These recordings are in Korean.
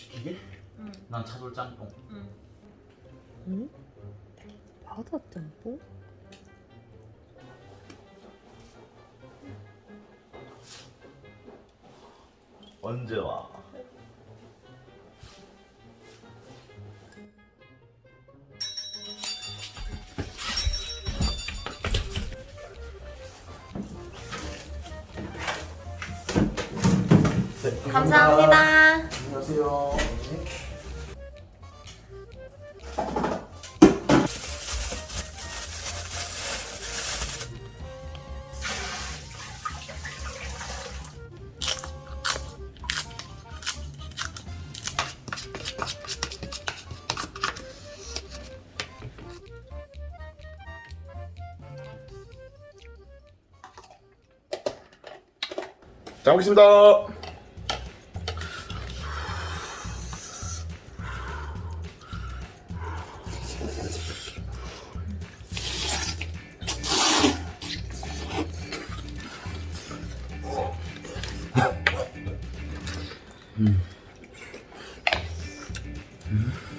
시키게? 응. 난 차돌 짬뽕. 응. 응? 바다 짬뽕? 언제 와? 감사합니다. 안녕하세요. 잘 먹겠습니다. Mm-hmm.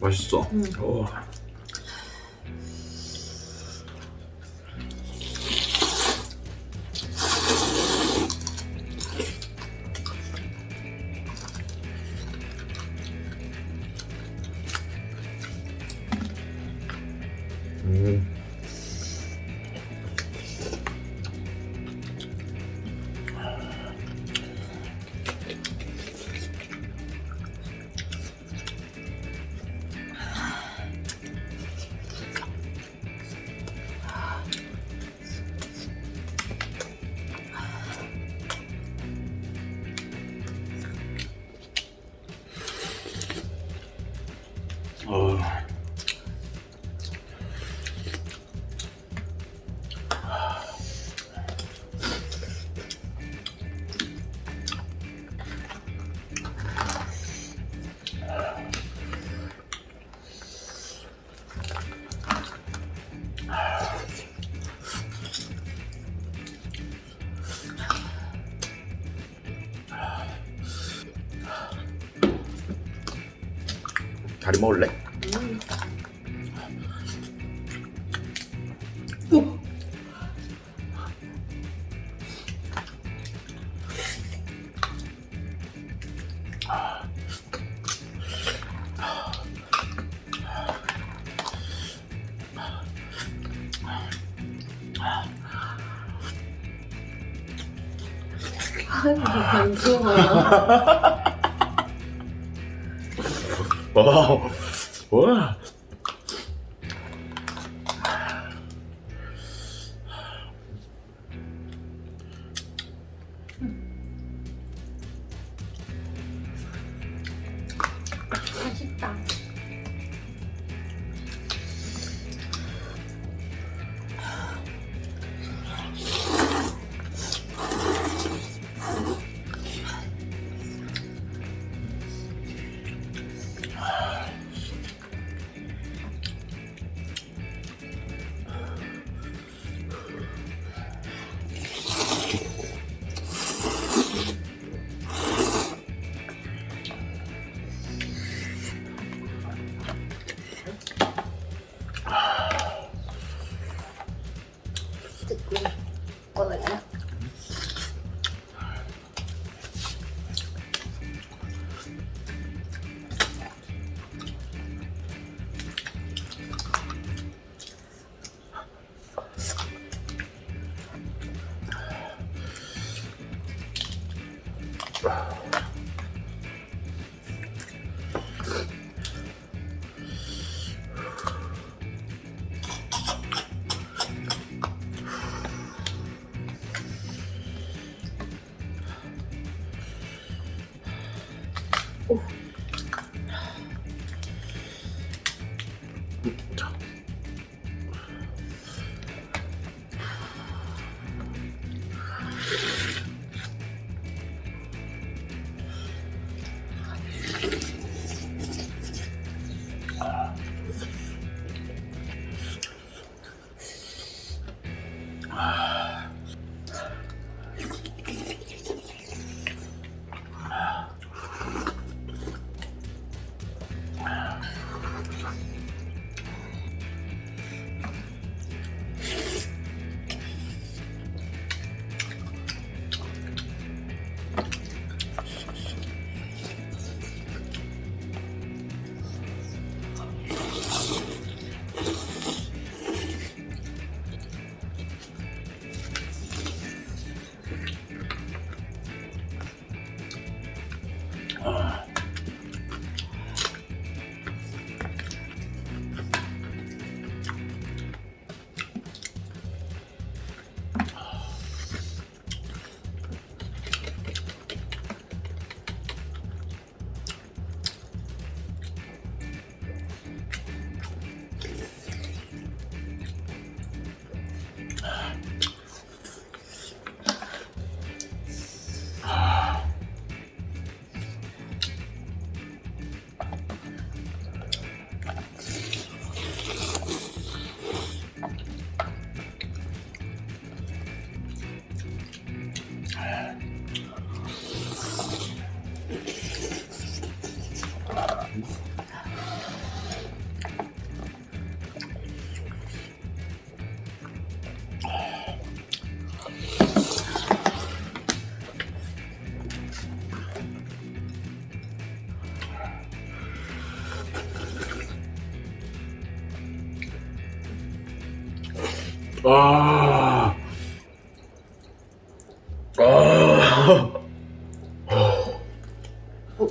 맛있어. 어. 음. 다리 먹을래? 아니, 안 좋아. 와. 와. là con Wow. Oof. Uh. 아. 아. 아. 어.